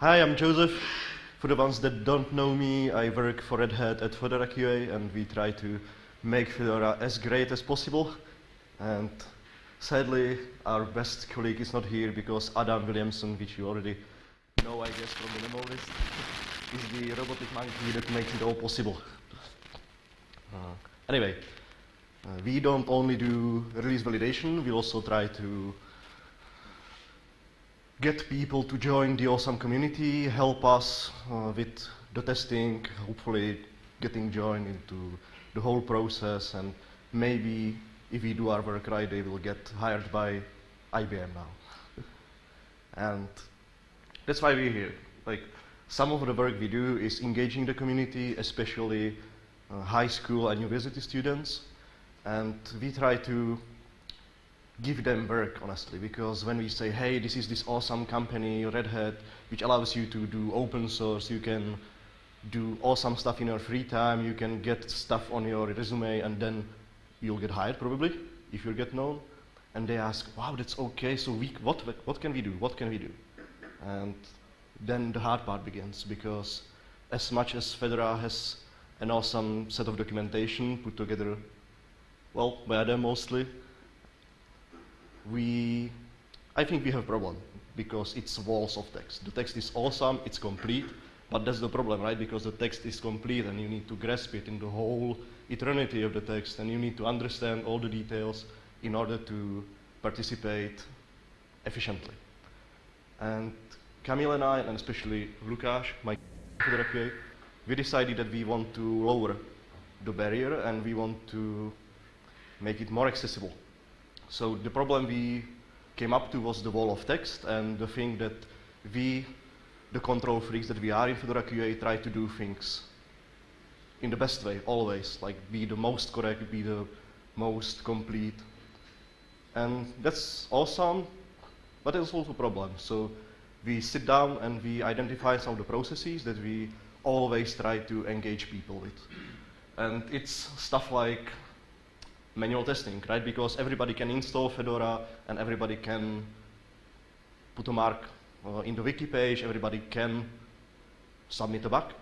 Hi, I'm Joseph. For the ones that don't know me, I work for Red Hat at Fedora QA, and we try to make Fedora as great as possible. And sadly, our best colleague is not here because Adam Williamson, which you already know, I guess, from the memo list, is the robotic monkey that makes it all possible. Uh, anyway, uh, we don't only do release validation, we also try to get people to join the awesome community, help us uh, with the testing, hopefully getting joined into the whole process, and maybe if we do our work right, they will get hired by IBM now. and that's why we're here. Like, some of the work we do is engaging the community, especially uh, high school and university students, and we try to give them work, honestly, because when we say, hey, this is this awesome company, Red Hat, which allows you to do open source, you can do awesome stuff in your free time, you can get stuff on your resume, and then you'll get hired, probably, if you get known. And they ask, wow, that's okay, so we, what, what can we do? What can we do? And then the hard part begins, because as much as Fedora has an awesome set of documentation put together, well, by them mostly, we, I think we have a problem because it's walls of text. The text is awesome, it's complete, but that's the problem, right? Because the text is complete and you need to grasp it in the whole eternity of the text and you need to understand all the details in order to participate efficiently. And Kamil and I, and especially Lukáš, my QA, we decided that we want to lower the barrier and we want to make it more accessible so the problem we came up to was the wall of text and the thing that we, the control freaks that we are in Fedora QA, try to do things in the best way, always, like be the most correct, be the most complete. And that's awesome, but it's also a problem. So we sit down and we identify some of the processes that we always try to engage people with. And it's stuff like manual testing, right? Because everybody can install Fedora and everybody can put a mark uh, in the wiki page, everybody can submit a bug,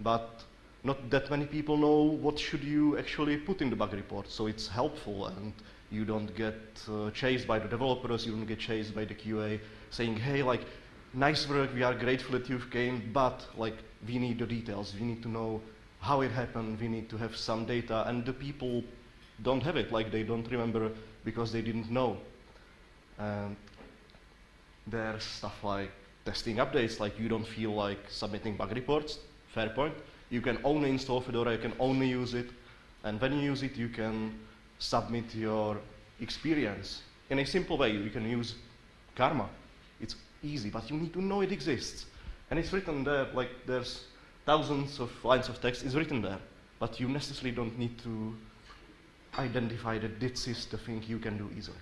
but not that many people know what should you actually put in the bug report. So it's helpful and you don't get uh, chased by the developers, you don't get chased by the QA saying, hey, like, nice work, we are grateful that you've came, but like, we need the details, we need to know how it happened, we need to have some data, and the people don't have it, like they don't remember because they didn't know. And there's stuff like testing updates, like you don't feel like submitting bug reports, fair point. You can only install Fedora, you can only use it, and when you use it, you can submit your experience. In a simple way, you can use Karma. It's easy, but you need to know it exists. And it's written there, like there's thousands of lines of text, it's written there, but you necessarily don't need to identify that this is the thing you can do easily.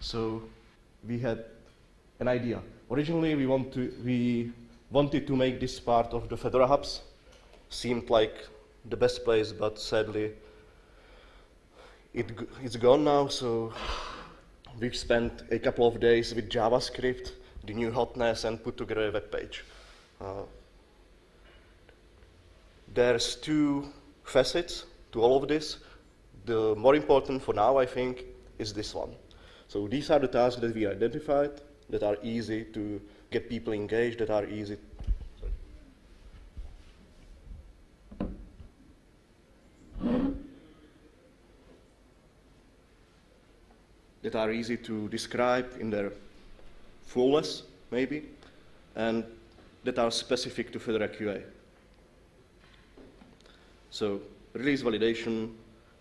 So we had an idea. Originally, we, want to, we wanted to make this part of the Fedora hubs. Seemed like the best place, but sadly, it, it's gone now, so we've spent a couple of days with JavaScript, the new hotness, and put together a web page. Uh, there's two facets to all of this. The more important for now, I think, is this one. So these are the tasks that we identified that are easy to get people engaged, that are easy. that are easy to describe in their fullness, maybe, and that are specific to Fedora QA. So release validation,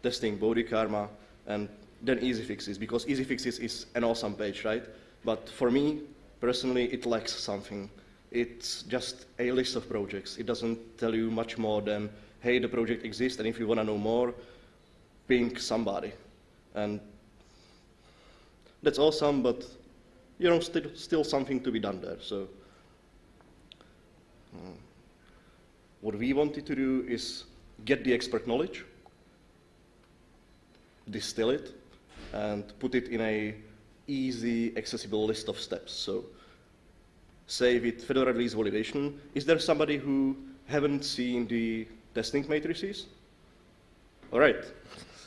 testing Bodhi karma, and then easy fixes, because easy fixes is an awesome page, right? But for me, personally, it lacks something. It's just a list of projects. It doesn't tell you much more than, hey, the project exists, and if you want to know more, ping somebody. And that's awesome, but you know, still, still something to be done there. So uh, what we wanted to do is get the expert knowledge, distill it, and put it in a easy, accessible list of steps. So say with Fedora release validation, is there somebody who haven't seen the testing matrices? All right.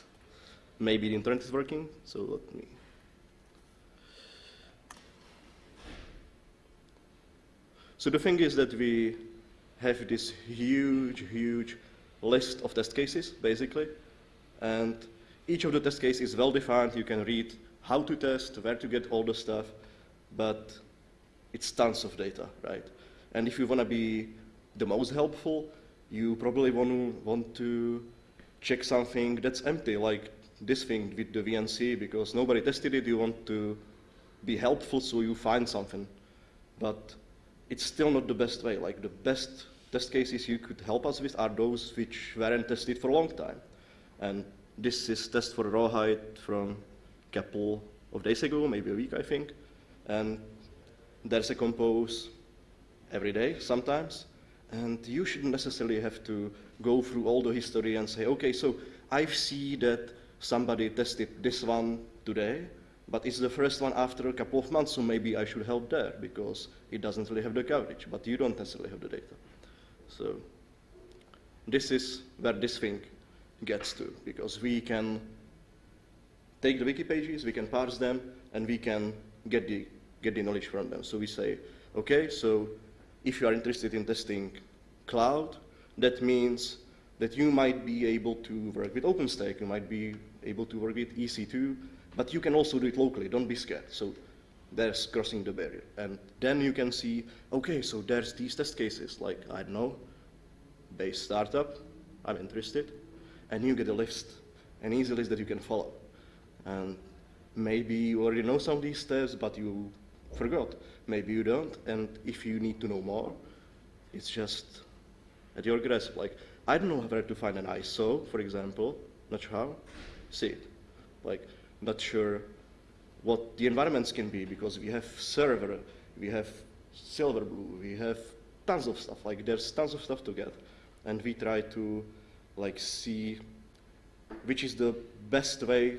Maybe the internet is working, so let me. So the thing is that we have this huge, huge list of test cases, basically, and each of the test cases is well defined. You can read how to test, where to get all the stuff, but it's tons of data, right? And if you want to be the most helpful, you probably want to, want to check something that's empty, like this thing with the VNC, because nobody tested it, you want to be helpful so you find something. But it's still not the best way. Like the best test cases you could help us with are those which weren't tested for a long time. And this is test for rawhide from a couple of days ago, maybe a week, I think. And there's a compose every day sometimes. And you shouldn't necessarily have to go through all the history and say, okay, so I see that somebody tested this one today, but it's the first one after a couple of months, so maybe I should help there because it doesn't really have the coverage, but you don't necessarily have the data. So this is where this thing gets to, because we can take the wiki pages, we can parse them, and we can get the, get the knowledge from them. So we say, okay, so if you are interested in testing cloud, that means that you might be able to work with OpenStack, you might be able to work with EC2, but you can also do it locally, don't be scared. So there's crossing the barrier. And then you can see, okay, so there's these test cases, like, I don't know, base startup, I'm interested, and you get a list, an easy list that you can follow. And maybe you already know some of these steps, but you forgot. Maybe you don't, and if you need to know more, it's just at your grasp. Like, I don't know where to find an ISO, for example, not sure how, see it. Like, not sure what the environments can be because we have server, we have Silverblue, we have tons of stuff. Like, there's tons of stuff to get, and we try to like see which is the best way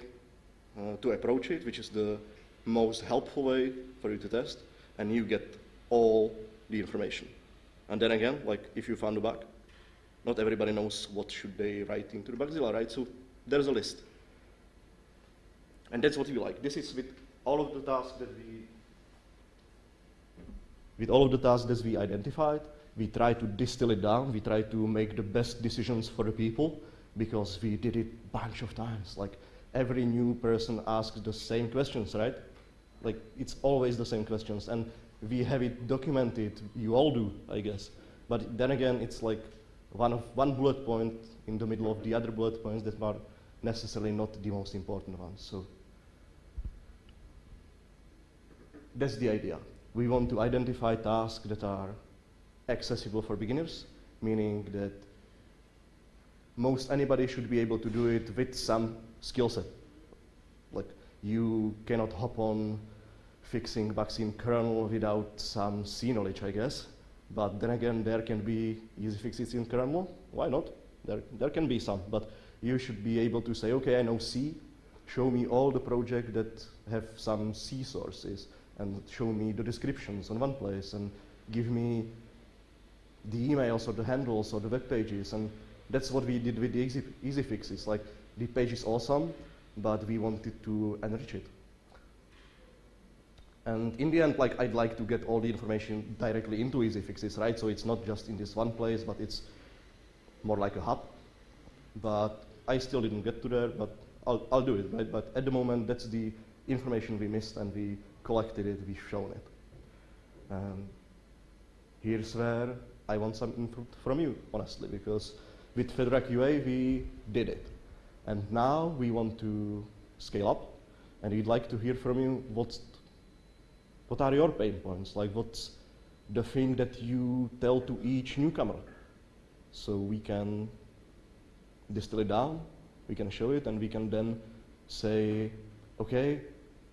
uh, to approach it, which is the most helpful way for you to test, and you get all the information. And then again, like if you found a bug, not everybody knows what should they write into the Bugzilla, right? So there's a list. And that's what we like. This is with all of the tasks that we with all of the tasks that we identified, we try to distill it down. We try to make the best decisions for the people because we did it bunch of times. Like every new person asks the same questions, right? Like it's always the same questions, and we have it documented. You all do, I guess. But then again, it's like one of one bullet point in the middle of the other bullet points that are necessarily not the most important ones. So that's the idea. We want to identify tasks that are accessible for beginners, meaning that most anybody should be able to do it with some skill set. Like you cannot hop on fixing in kernel without some C knowledge, I guess. But then again, there can be easy fixes in kernel. Why not? There, there can be some, but you should be able to say, okay, I know C. Show me all the projects that have some C sources, and show me the descriptions on one place, and give me the emails or the handles or the web pages. And that's what we did with the easy, easy fixes. Like the page is awesome, but we wanted to enrich it. And in the end, like I'd like to get all the information directly into easy fixes, right? So it's not just in this one place, but it's more like a hub. But I still didn't get to there, but I'll, I'll do it, right? But at the moment, that's the information we missed, and we collected it, we've shown it. And here's where I want some input from you, honestly, because with Fedora QA, we did it. And now we want to scale up, and we'd like to hear from you what's, what are your pain points? Like, what's the thing that you tell to each newcomer? So we can distill it down, we can show it, and we can then say, okay,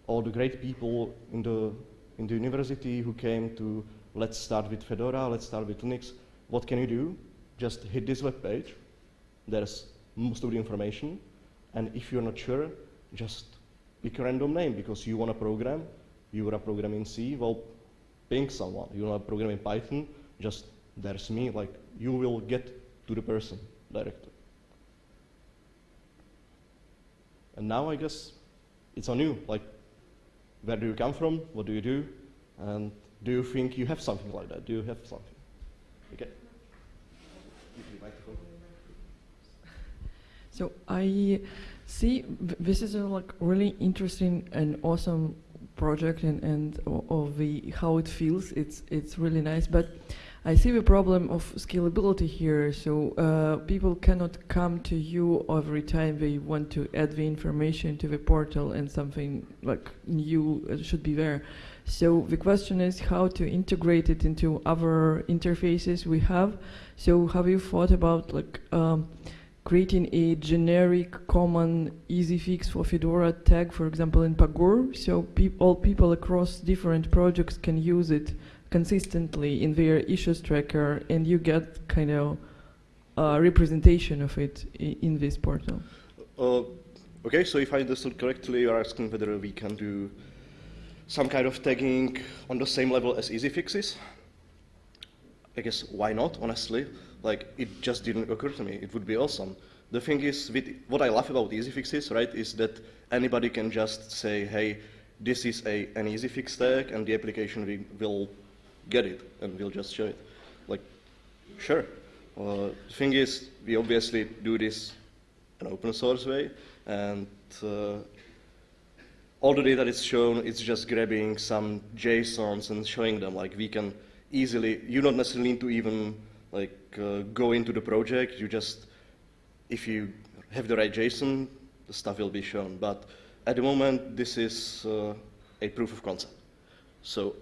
all the great people in the, in the university who came to let's start with Fedora, let's start with Linux. What can you do? Just hit this web page. There's most of the information. And if you're not sure, just pick a random name because you want to program. You want to program in C. Well, ping someone. You want to program in Python, just there's me, like you will get to the person directly. And now I guess it's on you. Like, where do you come from? What do you do? And do you think you have something like that? Do you have something? Okay. So I see this is a like really interesting and awesome project and, and of the how it feels. It's it's really nice, but I see the problem of scalability here. So uh, people cannot come to you every time they want to add the information to the portal and something like new should be there. So the question is how to integrate it into other interfaces we have. So have you thought about like um, creating a generic common easy fix for Fedora tag, for example, in Pagure, so all people across different projects can use it consistently in their issues tracker, and you get kind of uh, representation of it in this portal. Uh, okay, so if I understood correctly, you're asking whether we can do some kind of tagging on the same level as easy fixes. I guess why not, honestly? Like, it just didn't occur to me. It would be awesome. The thing is, with, what I love about easy fixes, right, is that anybody can just say, hey, this is a, an easy fix tag, and the application will get it, and we'll just show it. Like, sure. Uh, the thing is, we obviously do this an open source way, and uh, all the data shown, it's just grabbing some JSONs and showing them. Like, we can easily, you don't necessarily need to even like uh, go into the project. You just, if you have the right JSON, the stuff will be shown. But at the moment, this is uh, a proof of concept. So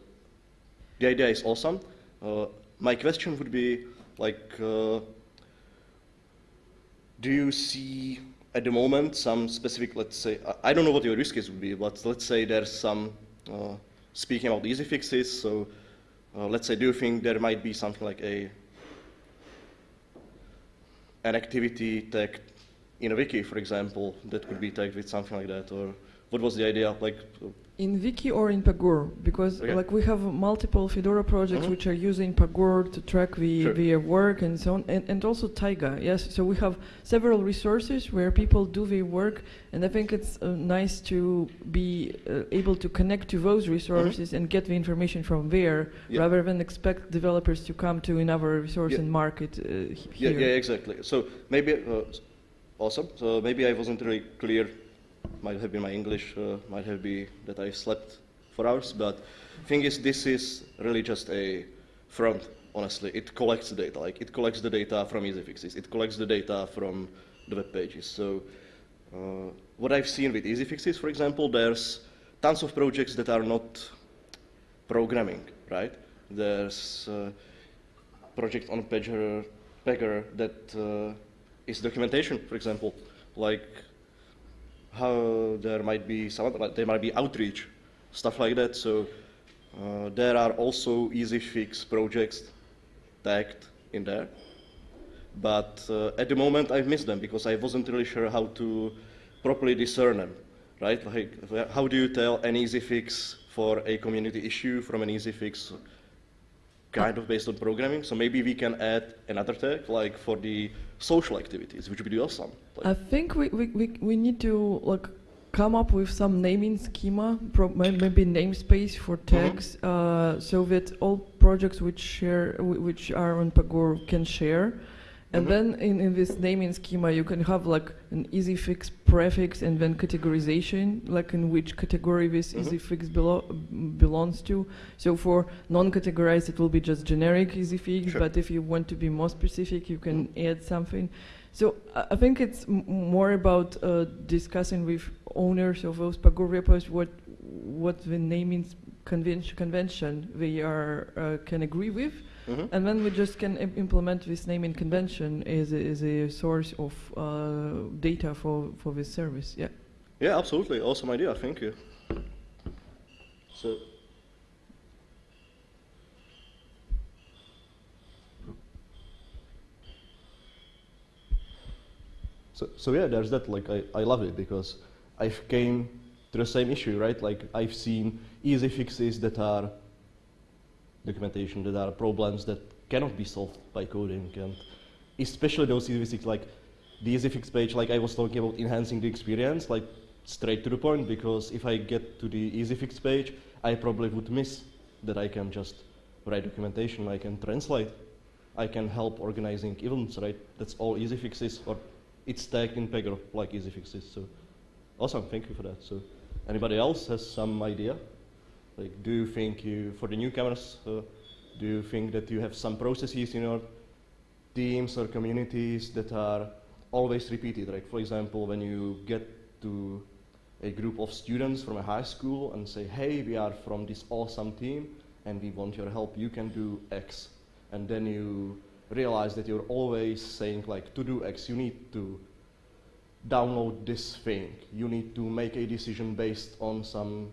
the idea is awesome. Uh, my question would be like, uh, do you see at the moment some specific, let's say, I don't know what your use case would be, but let's say there's some, uh, speaking about easy fixes, so uh, let's say, do you think there might be something like a an activity tagged in a wiki, for example, that could be tagged with something like that, or what was the idea? Like in Wiki or in Pagure, because okay. like we have multiple Fedora projects mm -hmm. which are using Pagure to track the, sure. the work and so on, and, and also Taiga. Yes, so we have several resources where people do their work, and I think it's uh, nice to be uh, able to connect to those resources mm -hmm. and get the information from there, yeah. rather than expect developers to come to another resource yeah. and market uh, here. Yeah, yeah, exactly. So maybe uh, awesome. So maybe I wasn't really clear might have been my English, uh, might have been that I slept for hours, but thing is, this is really just a front, honestly. It collects data, like it collects the data from easy fixes, it collects the data from the web pages. So uh, what I've seen with easy fixes, for example, there's tons of projects that are not programming, right? There's a project on Pagure, Pagure that uh, is documentation, for example, like how there might be some there might be outreach, stuff like that. So uh, there are also easy fix projects tagged in there. But uh, at the moment I've missed them because I wasn't really sure how to properly discern them, right? Like how do you tell an easy fix for a community issue from an easy fix kind of based on programming. So maybe we can add another tag like for the social activities, which would be awesome. Like I think we, we, we, we need to like come up with some naming schema, maybe namespace for mm-hmm. tags, mm -hmm. uh, so that all projects which share, which are on Pagure can share. And mm -hmm. then in, in this naming schema, you can have like an easy fix prefix and then categorization, like in which category this mm -hmm. easy fix belo belongs to. So for non-categorized, it will be just generic easy fix, sure. but if you want to be more specific, you can mm -hmm. add something. So uh, I think it's more about uh, discussing with owners of those Pagure repos what what the naming convention, convention they are uh, can agree with Mm -hmm. And then we just can implement this naming convention as a, as a source of uh, data for, for this service. Yeah. Yeah, absolutely. Awesome idea. Thank you. So. So, so yeah, there's that. Like, I, I love it because I've came to the same issue, right? Like, I've seen easy fixes that are documentation. that are problems that cannot be solved by coding, and especially those EasyFix like the EasyFix page, like I was talking about enhancing the experience, like straight to the point. Because if I get to the EasyFix page, I probably would miss that I can just write documentation, I can translate, I can help organizing events, right? That's all EasyFix is, or it's tagged in Pagure like EasyFix is. So awesome, thank you for that. So anybody else has some idea? Like, do you think you, for the newcomers, uh, do you think that you have some processes in your teams or communities that are always repeated? Like, for example, when you get to a group of students from a high school and say, hey, we are from this awesome team and we want your help, you can do X. And then you realize that you're always saying like, to do X, you need to download this thing. You need to make a decision based on some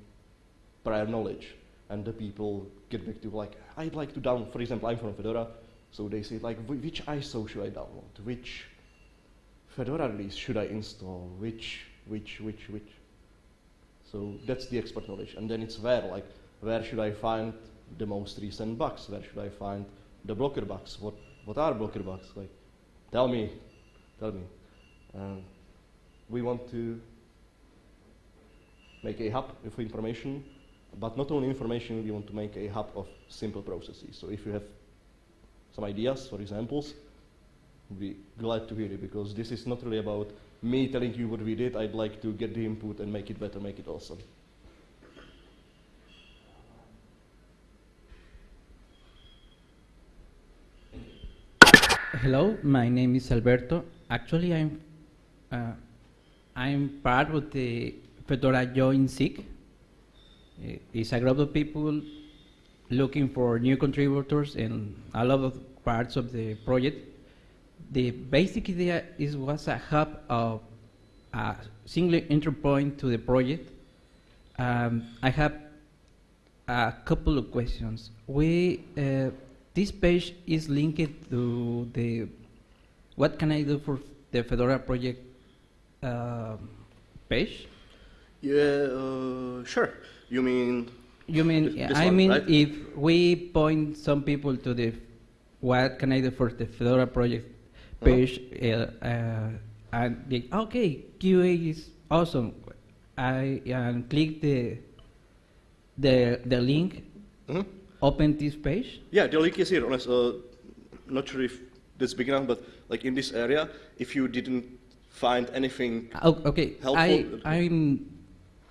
prior knowledge. And the people get back to like, I'd like to download, for example, I'm from Fedora, so they say like, which ISO should I download? Which Fedora release should I install? Which, which, which, which? So that's the expert knowledge. And then it's where, like, where should I find the most recent bugs? Where should I find the blocker bugs? What, what are blocker bugs? Like, tell me, tell me. Um, we want to make a hub of information, but not only information, we want to make a hub of simple processes. So if you have some ideas or examples, we'd be glad to hear it because this is not really about me telling you what we did. I'd like to get the input and make it better, make it awesome. Hello, my name is Alberto. Actually, I'm uh, I'm part of the Fedora Join SIG. It's a group of people looking for new contributors in a lot of parts of the project. The basic idea is was a hub of a single entry point to the project. Um, I have a couple of questions. We uh, this page is linked to the what can I do for the Fedora project uh, page? Yeah, uh, sure. You mean You mean This- this I one, mean right? if we point some people to the what can I do for the Fedora project Uh-huh. page uh, uh, and they, okay QA is awesome. I and click the the the link, Mhm. open this page. Yeah, the link is here. Honest, uh, not sure if that's big enough, but like in this area, if you didn't find anything, okay, I I'm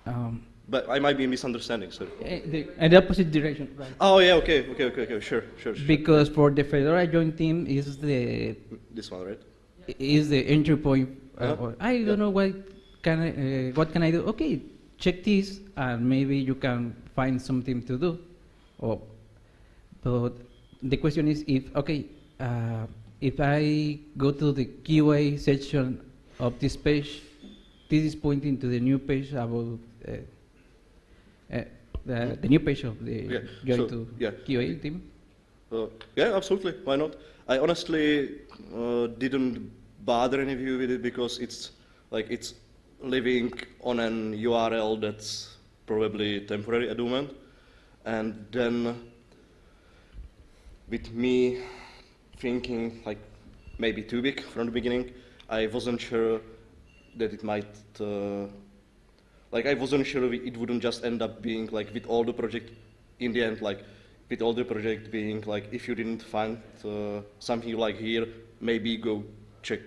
um, but I might be misunderstanding. Sorry. eh, the, in the opposite direction, right? Oh yeah, okay, okay, okay, okay. Sure, sure, sure. Because for the Fedora Join team is the this one, right? is the entry point. Uh, Uh-huh. I don't know what can I, uh, what can I do? Okay, check this, and maybe you can find something to do. Or, but the question is if okay, uh, if I go to the QA section of this page, this is pointing to the new page about uh, uh, the, the new page of the Yeah, so, to yeah. QA team. Uh, yeah, absolutely. Why not? I honestly uh, didn't bother any of you with it because it's like it's living on an URL that's probably temporary at the moment, and then with me thinking like maybe too big from the beginning, I wasn't sure that it might. Uh, like I wasn't sure it wouldn't just end up being like with all the project in the end like with all the project being like if you didn't find uh, something you like here maybe go check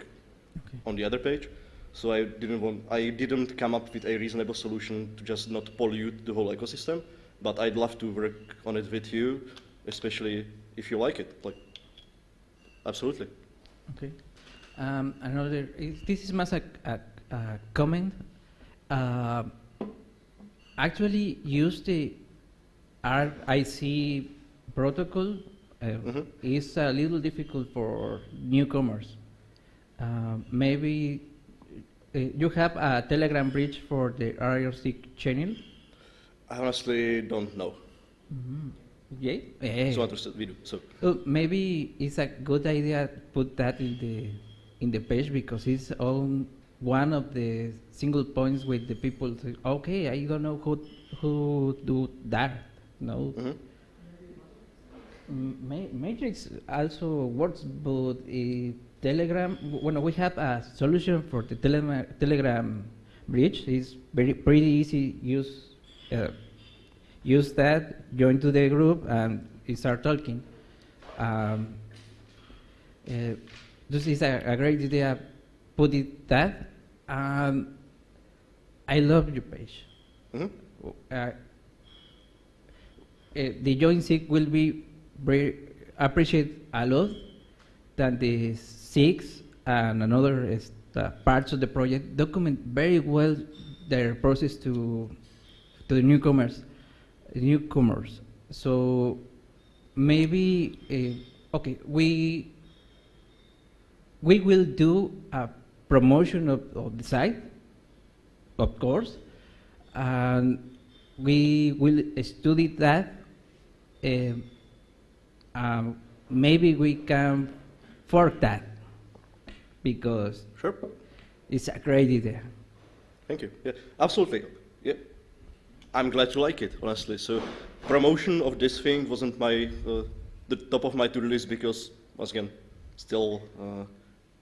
Okay. on the other page so I didn't want I didn't come up with a reasonable solution to just not pollute the whole ecosystem but I'd love to work on it with you especially if you like it like absolutely Okay. Um, another, is, this is más a, a, a comment. Uh, actually, use the RIC protocol uh, Mhm. is a little difficult for newcomers. Uh, maybe uh, you have a Telegram bridge for the RIC channel. I honestly don't know Yeah. Eh. so understood we do so Oh, maybe it's a good idea to put that in the in the page because it's on one of the single points with the people say, okay, I don't know who who do that. No. mhm. Ma- Matrix also works, but uh, Telegram. When we have a solution for the telema- Telegram bridge, it's very pretty easy. Use uh, use that, join to the group, and start talking. Um, uh, this is a, a great idea. Put it that. Um, I love your page. Mhm. Uh, uh, the Join SIG will be very appreciate a lot that the SIGs and another is parts of the project document very well their process to to the newcomers newcomers so maybe uh, okay we we will do a promotion of, of the site of course and we will study that um, um, maybe we can fork that because Sure. it's a great idea. Thank you. Yeah, absolutely. Yeah, I'm glad you like it, honestly. So, promotion of this thing wasn't my uh, the top of my to-do list because, once again, still uh,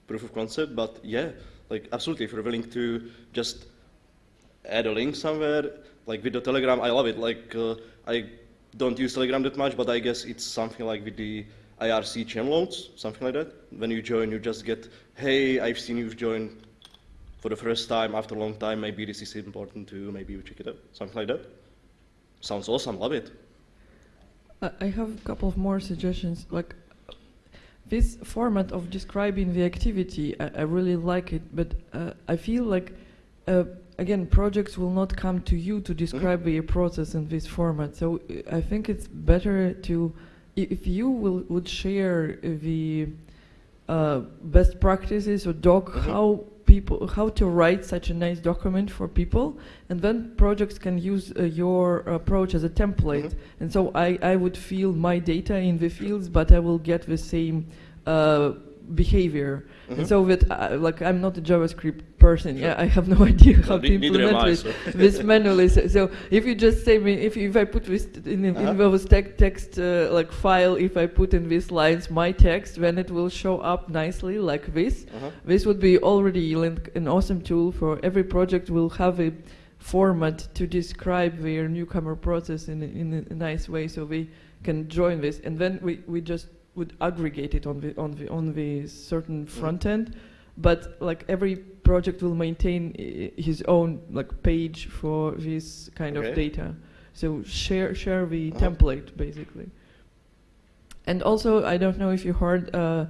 proof of concept. But yeah, like absolutely, if you're willing to just add a link somewhere, like with the Telegram, I love it. Like uh, I don't use Telegram that much, but I guess it's something like with the IRC channel notes, something like that. When you join, you just get, hey, I've seen you've joined for the first time after a long time. Maybe this is important too. Maybe you check it out, something like that. Sounds awesome. Love it. I I have a couple of more suggestions. Like this format of describing the activity, I, I really like it, but uh, I feel like uh, again projects will not come to you to describe their process in this format. So uh, I think it's better to if you will would share the uh, best practices or doc Mhm. how people how to write such a nice document for people and then projects can use uh, your approach as a template Mhm. and so I, I would feel my data in the fields but i will get the same uh, behavior Mhm. and so that uh, like i'm not a javascript person yeah i have no idea how Well, to ne- neither am implement this this manually. So, so if you just say me, if, if I put this in, in Uh-huh. those tec- text uh, like file, if I put in these lines my text, then it will show up nicely like this. Uh-huh. This would be already like an awesome tool for every project. Will have a format to describe their newcomer process in a, in a nice way, so we can join this, and then we, we just would aggregate it on the on the on the certain Mm-hmm. front end but like every project will maintain i- his own like page for this kind Okay. of data so share share the Uh-huh. template basically and also i don't know if you heard uh,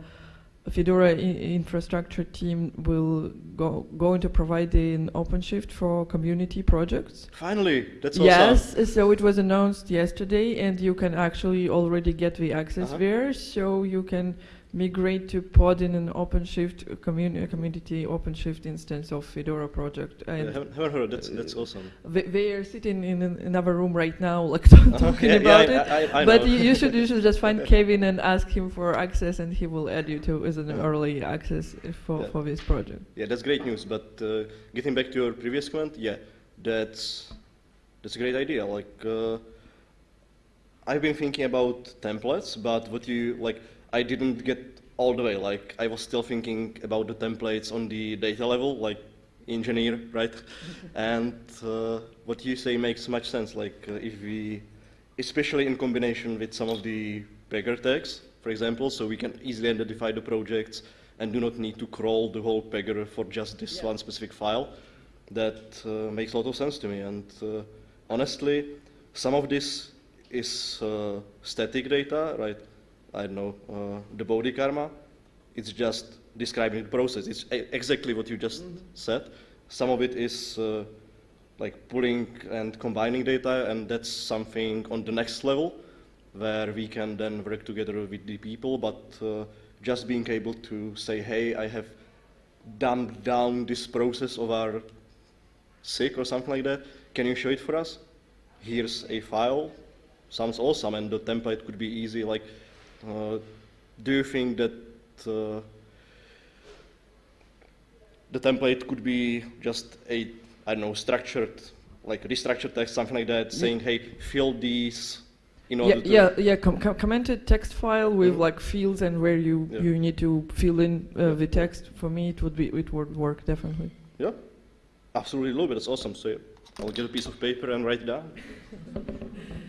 fedora infrastructure team will go going to provide an openshift for community projects Finally, that's awesome. Yes, so it was announced yesterday, and you can actually already get the access Uh-huh. there. So you can migrate to pod in an OpenShift uh, communi- community OpenShift instance of Fedora project. Yeah, And haven't, haven't heard. That's that's uh, awesome. they, they are sitting in an, another room right now, like talking Yeah, yeah, about I- it. I- I but you, should you should just find Kevin and ask him for access, and he will add you to as an early access for, Yeah. for this project. Yeah, that's great news. But uh, getting back to your previous comment, yeah, that's that's a great idea. Like, uh, I've been thinking about templates, but what you like, I didn't get all the way. Like, I was still thinking about the templates on the data level, like engineer, right? and uh, what you say makes much sense. Like, uh, if we, especially in combination with some of the Pagure tags, for example, so we can easily identify the projects and do not need to crawl the whole Pagure for just this one specific file. That uh, makes a lot of sense to me. And uh, honestly, some of this is uh, static data, right? I don't know, uh, the Bodhi karma. It's just describing the process. It's exactly what you just said. Some of it is uh, like pulling and combining data, and that's something on the next level where we can then work together with the people. But uh, just being able to say, hey, I have dumbed down this process of our SIG or something like that. Can you show it for us? Here's a file. Sounds awesome, and the template could be easy. Like, do you think that uh, the template could be just a, I don't know, structured, like restructured text, something like that, saying, hey, fill these in Yeah, order to yeah, yeah. Com- com- commented text file with Mhm. like fields and where you Yeah. you need to fill in uh, Yeah. the text. For me, it would be it would work definitely. Yeah, absolutely love it. That's awesome. So yeah, I'll get a piece of paper and write it down.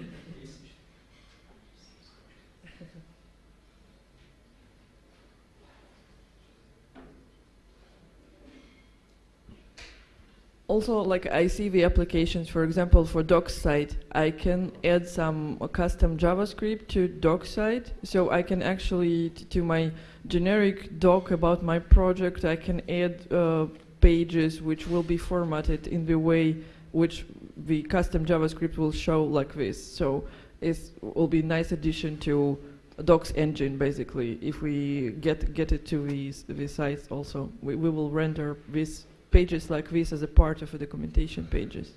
Also, like I see the applications, for example, for DocSite, I can add some custom JavaScript to DocSite, so I can actually to my generic doc about my project, I can add uh, pages which will be formatted in the way which the custom JavaScript will show like this. So it will be a nice addition to Docs engine, basically. If we get get it to these the sites, also we, we will render this pages like this as a part of the documentation pages.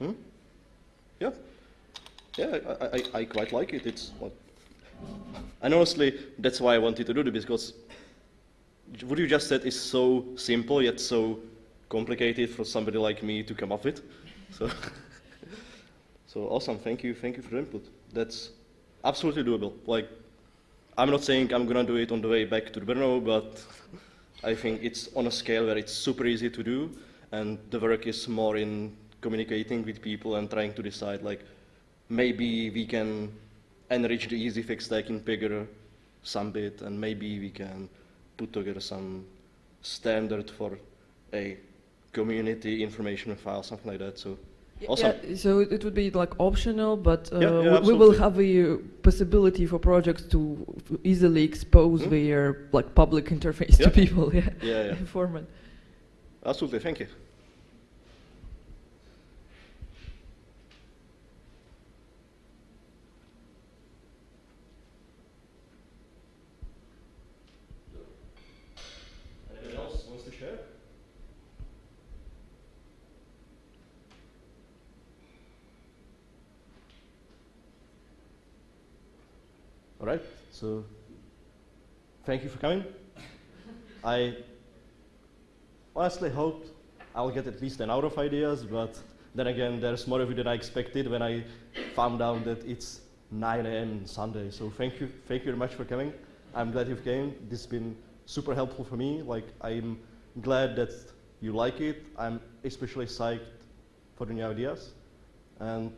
Hmm? Yeah, yeah, I, I, I quite like it. It's what, and honestly, that's why I wanted to do it because what you just said is so simple yet so complicated for somebody like me to come up with. So, so awesome. Thank you, thank you for the input. That's absolutely doable. Like, I'm not saying I'm gonna do it on the way back to the Brno, but I think it's on a scale where it's super easy to do, and the work is more in communicating with people and trying to decide like maybe we can enrich the easy fix stack in Pagure some bit, and maybe we can put together some standard for a community information file, something like that. So awesome. Yeah, so it, would be like optional, but uh, Yeah, yeah, we, will have the uh, possibility for projects to easily expose Hmm? their like public interface to people. Yeah, Yeah, yeah. format. Absolutely. Thank you. Anyone else wants to share? All right. So, thank you for coming. I honestly hoped I'll get at least an hour of ideas, but then again, there's more of you than I expected when I found out that it's 9 a.m. Sunday. So thank you, thank you very much for coming. I'm glad you came. This has been super helpful for me. Like I'm glad that you like it. I'm especially psyched for the new ideas, and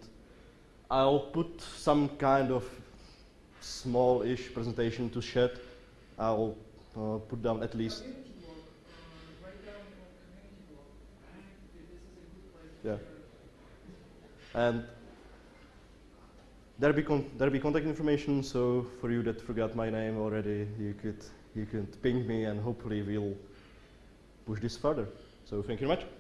I'll put some kind of small-ish presentation to shed. I'll uh, put down at least. Yeah. And there be con- there be contact information. So for you that forgot my name already, you could you could ping me, and hopefully we'll push this further. So thank you very much.